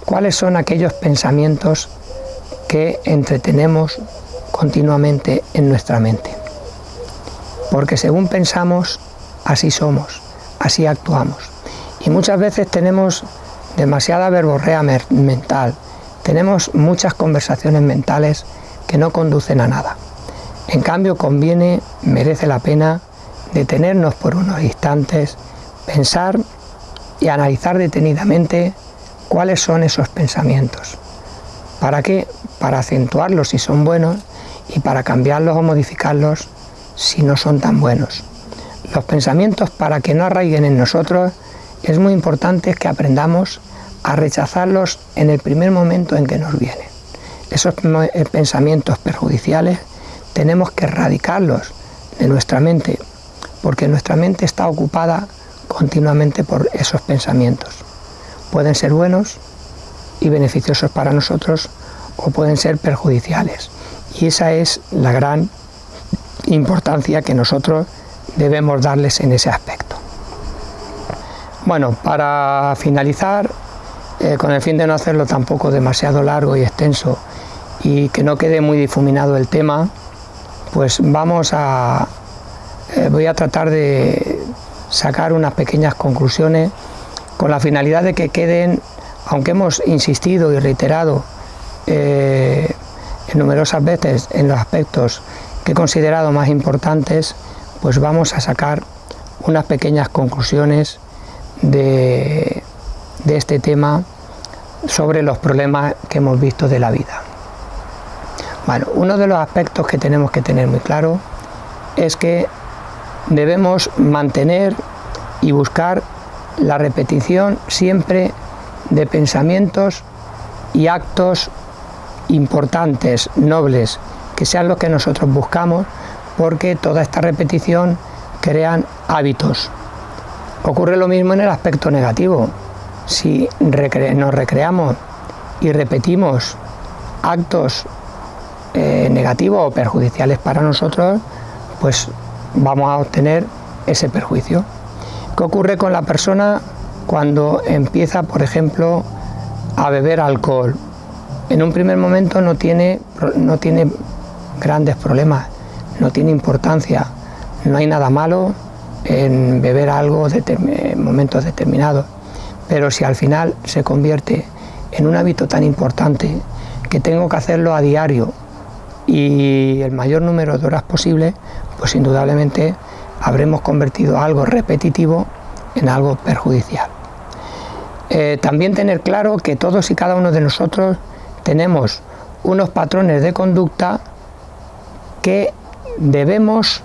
cuáles son aquellos pensamientos que entretenemos continuamente en nuestra mente. Porque según pensamos, así somos, así actuamos. Y muchas veces tenemos demasiada verborrea mental, tenemos muchas conversaciones mentales que no conducen a nada. En cambio, conviene, merece la pena detenernos por unos instantes, pensar y analizar detenidamente cuáles son esos pensamientos. ¿Para qué? Para acentuarlos si son buenos y para cambiarlos o modificarlos si no son tan buenos. Los pensamientos para que no arraiguen en nosotros es muy importante que aprendamos a rechazarlos en el primer momento en que nos vienen. Esos eh, pensamientos perjudiciales tenemos que erradicarlos de nuestra mente, porque nuestra mente está ocupada continuamente por esos pensamientos. Pueden ser buenos y beneficiosos para nosotros o pueden ser perjudiciales. Y esa es la gran importancia que nosotros debemos darles en ese aspecto. Bueno, para finalizar, eh, con el fin de no hacerlo tampoco demasiado largo y extenso y que no quede muy difuminado el tema, pues vamos a, eh, voy a tratar de sacar unas pequeñas conclusiones con la finalidad de que queden, aunque hemos insistido y reiterado eh, en numerosas veces en los aspectos que he considerado más importantes, pues vamos a sacar unas pequeñas conclusiones de, de este tema sobre los problemas que hemos visto de la vida. Bueno, uno de los aspectos que tenemos que tener muy claro es que debemos mantener y buscar la repetición siempre de pensamientos y actos importantes, nobles, que sean los que nosotros buscamos, porque toda esta repetición crean hábitos. Ocurre lo mismo en el aspecto negativo. Si nos recreamos y repetimos actos eh, negativos o perjudiciales para nosotros, pues vamos a obtener ese perjuicio. ¿Qué ocurre con la persona cuando empieza, por ejemplo, a beber alcohol? En un primer momento no tiene, no tiene grandes problemas, no tiene importancia, no hay nada malo en beber algo en momentos determinados, pero si al final se convierte en un hábito tan importante que tengo que hacerlo a diario y el mayor número de horas posible, pues indudablemente habremos convertido algo repetitivo en algo perjudicial. Eh, también tener claro que todos y cada uno de nosotros tenemos unos patrones de conducta que debemos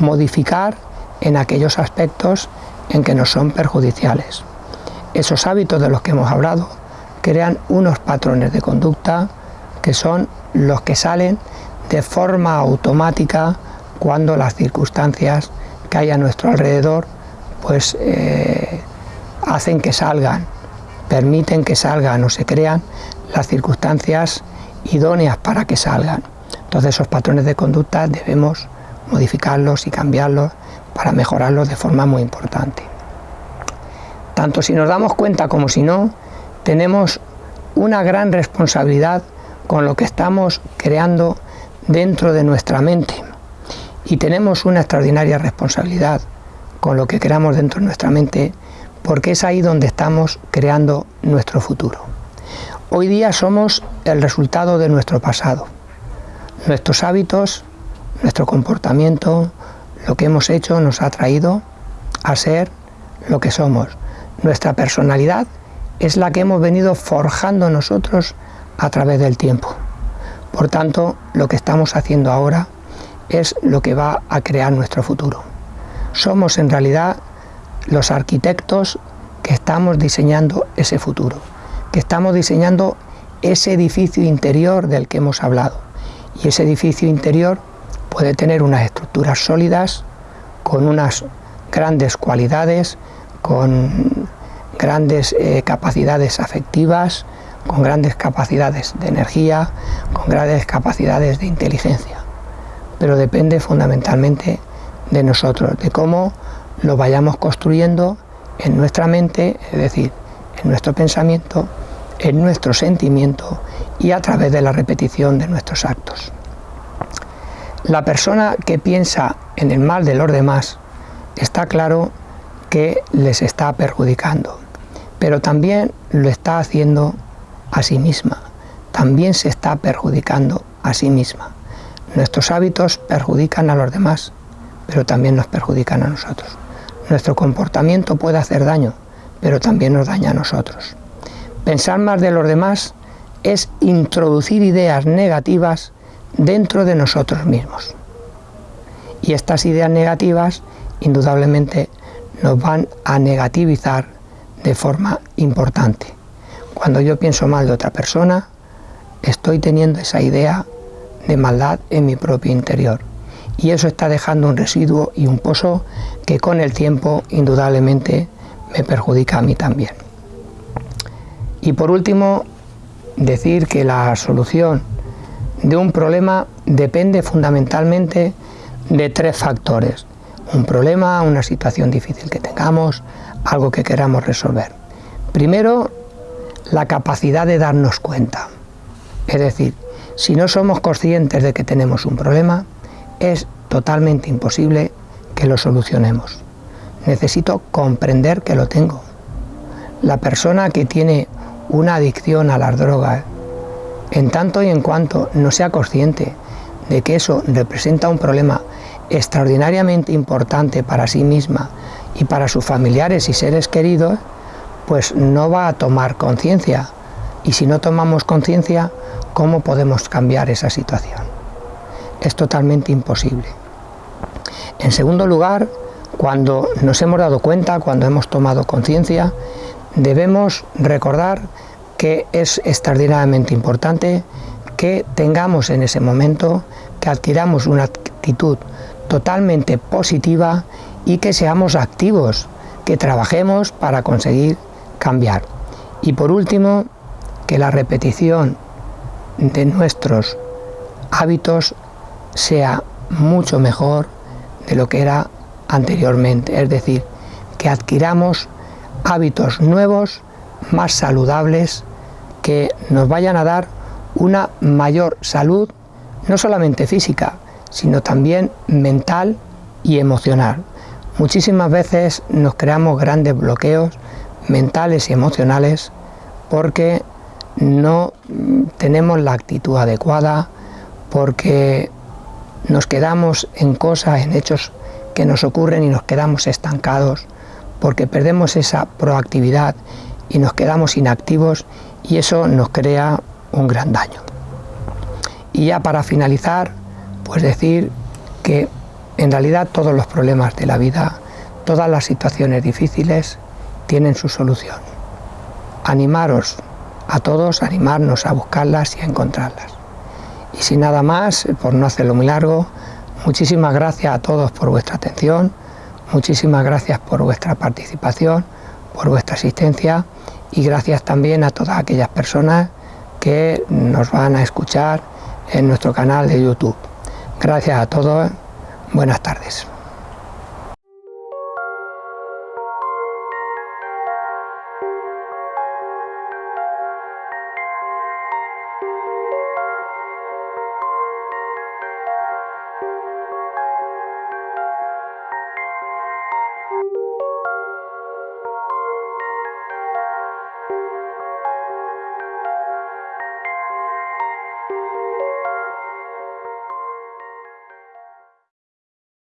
modificar en aquellos aspectos en que nos son perjudiciales. Esos hábitos de los que hemos hablado crean unos patrones de conducta que son los que salen de forma automática cuando las circunstancias que hay a nuestro alrededor pues eh, hacen que salgan, permiten que salgan o se crean las circunstancias idóneas para que salgan. Entonces esos patrones de conducta debemos modificarlos y cambiarlos para mejorarlos de forma muy importante. Tanto si nos damos cuenta como si no, tenemos una gran responsabilidad con lo que estamos creando dentro de nuestra mente y tenemos una extraordinaria responsabilidad con lo que creamos dentro de nuestra mente porque es ahí donde estamos creando nuestro futuro. Hoy día somos el resultado de nuestro pasado. Nuestros hábitos, nuestro comportamiento, Lo que hemos hecho nos ha traído a ser lo que somos. Nuestra personalidad es la que hemos venido forjando nosotros a través del tiempo. Por tanto, lo que estamos haciendo ahora es lo que va a crear nuestro futuro. Somos en realidad los arquitectos que estamos diseñando ese futuro, que estamos diseñando ese edificio interior del que hemos hablado. Y ese edificio interior puede tener unas estructuras sólidas, con unas grandes cualidades, con grandes eh, capacidades afectivas, con grandes capacidades de energía, con grandes capacidades de inteligencia. Pero depende fundamentalmente de nosotros, de cómo lo vayamos construyendo en nuestra mente, es decir, en nuestro pensamiento, en nuestro sentimiento y a través de la repetición de nuestros actos. La persona que piensa en el mal de los demás está claro que les está perjudicando, pero también lo está haciendo a sí misma, también se está perjudicando a sí misma. Nuestros hábitos perjudican a los demás, pero también nos perjudican a nosotros. Nuestro comportamiento puede hacer daño, pero también nos daña a nosotros. Pensar más de los demás es introducir ideas negativas dentro de nosotros mismos. Y estas ideas negativas indudablemente nos van a negativizar de forma importante. Cuando yo pienso mal de otra persona, estoy teniendo esa idea de maldad en mi propio interior. Y eso está dejando un residuo y un pozo que con el tiempo indudablemente me perjudica a mí también. Y por último, decir que la solución de un problema depende fundamentalmente de tres factores un problema, una situación difícil que tengamos, algo que queramos resolver. Primero, la capacidad de darnos cuenta. Es decir, si no somos conscientes de que tenemos un problema, es totalmente imposible que lo solucionemos. Necesito comprender que lo tengo. La persona que tiene una adicción a las drogas, en tanto y en cuanto no sea consciente de que eso representa un problema extraordinariamente importante para sí misma y para sus familiares y seres queridos, pues no va a tomar conciencia. Y si no tomamos conciencia, ¿cómo podemos cambiar esa situación? Es totalmente imposible. En segundo lugar, cuando nos hemos dado cuenta, cuando hemos tomado conciencia, debemos recordar que es extraordinariamente importante que tengamos en ese momento, que adquiramos una actitud totalmente positiva y que seamos activos, que trabajemos para conseguir cambiar. Y por último, que la repetición de nuestros hábitos sea mucho mejor de lo que era anteriormente, es decir, que adquiramos hábitos nuevos, más saludables, que nos vayan a dar una mayor salud, no solamente física, sino también mental y emocional. Muchísimas veces nos creamos grandes bloqueos mentales y emocionales porque no tenemos la actitud adecuada, porque nos quedamos en cosas, en hechos que nos ocurren y nos quedamos estancados, porque perdemos esa proactividad y nos quedamos inactivos y eso nos crea un gran daño. Y ya para finalizar, pues decir que en realidad todos los problemas de la vida, todas las situaciones difíciles tienen su solución. Animaros a todos, animarnos a buscarlas y a encontrarlas. Y sin nada más, por no hacerlo muy largo, muchísimas gracias a todos por vuestra atención, muchísimas gracias por vuestra participación, por vuestra asistencia y gracias también a todas aquellas personas que nos van a escuchar en nuestro canal de YouTube. Gracias a todos, buenas tardes.